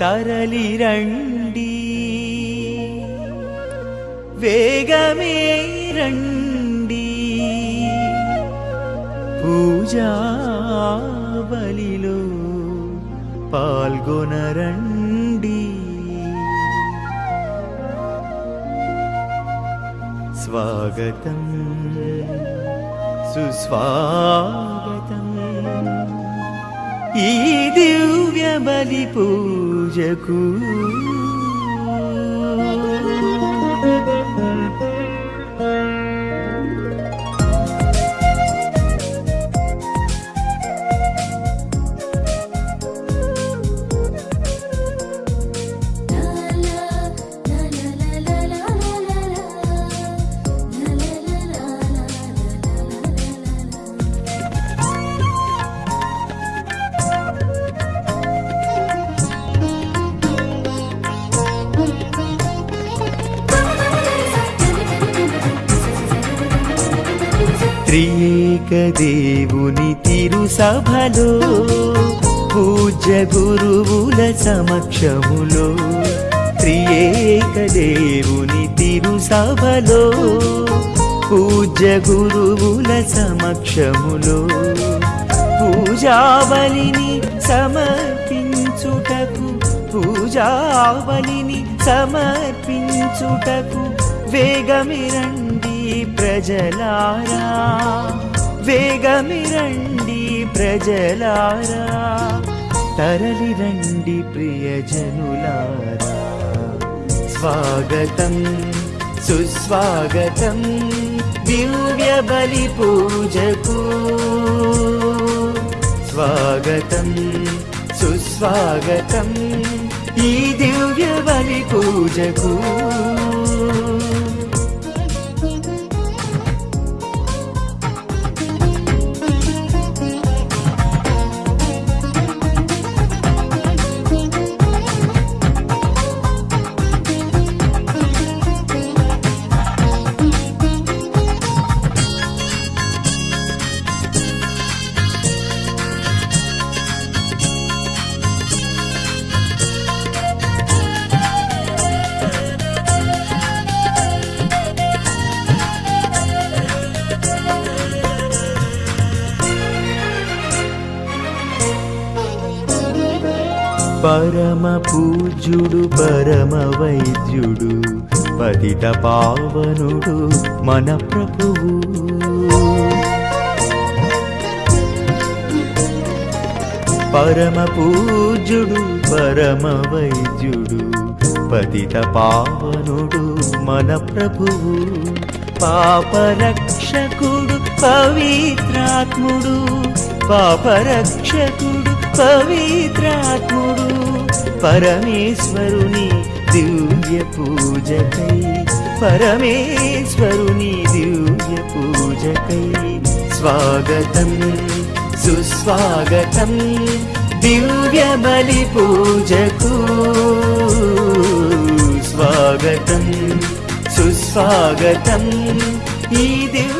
తరలి రండి. వేగమే రండి. పూజా బలిలో పాల్గొనరండి. స్వాగతం సుస్వాగతం. ఈ దివ్య బలి పూజకు త్రియేక దేవుని తిరు సభలో పూజ్య గురువుల సమక్షములో త్రియేక దేవుని తిరు సభలో పూజ్య గురువుల సమక్షములో పూజావలిని సమర్పించుటకు పూజావలిని సమర్పించుటకు వేగమిరండి ప్రజలారా వేగమిరండి ప్రజలారా తరలిరండి ప్రియజనులారా. స్వాగతం సుస్వాగతం దివ్య బలి పూజకు. స్వాగతం సుస్వాగతం ఈ దివ్య బలి పూజకు. పరమ పూజ్యుడు పరమ వైద్యుడు పతిత పావనుడు మన ప్రభువు. పరమ పూజ్యుడు పరమ వైద్యుడు పతిత పావనుడు మన ప్రభువు. పాపరక్షకుడు పవిత్రాత్ముడు పాపరక్షకుడు పవిత్రాత్ముడు పరమేశ్వరుని దివ్య పూజకై పరమేశ్వరుని దివ్య పూజకై స్వాగతం సుస్వాగతం దివ్య బలి పూజకు స్వాగతం సుస్వాగతం ఈ దివ్య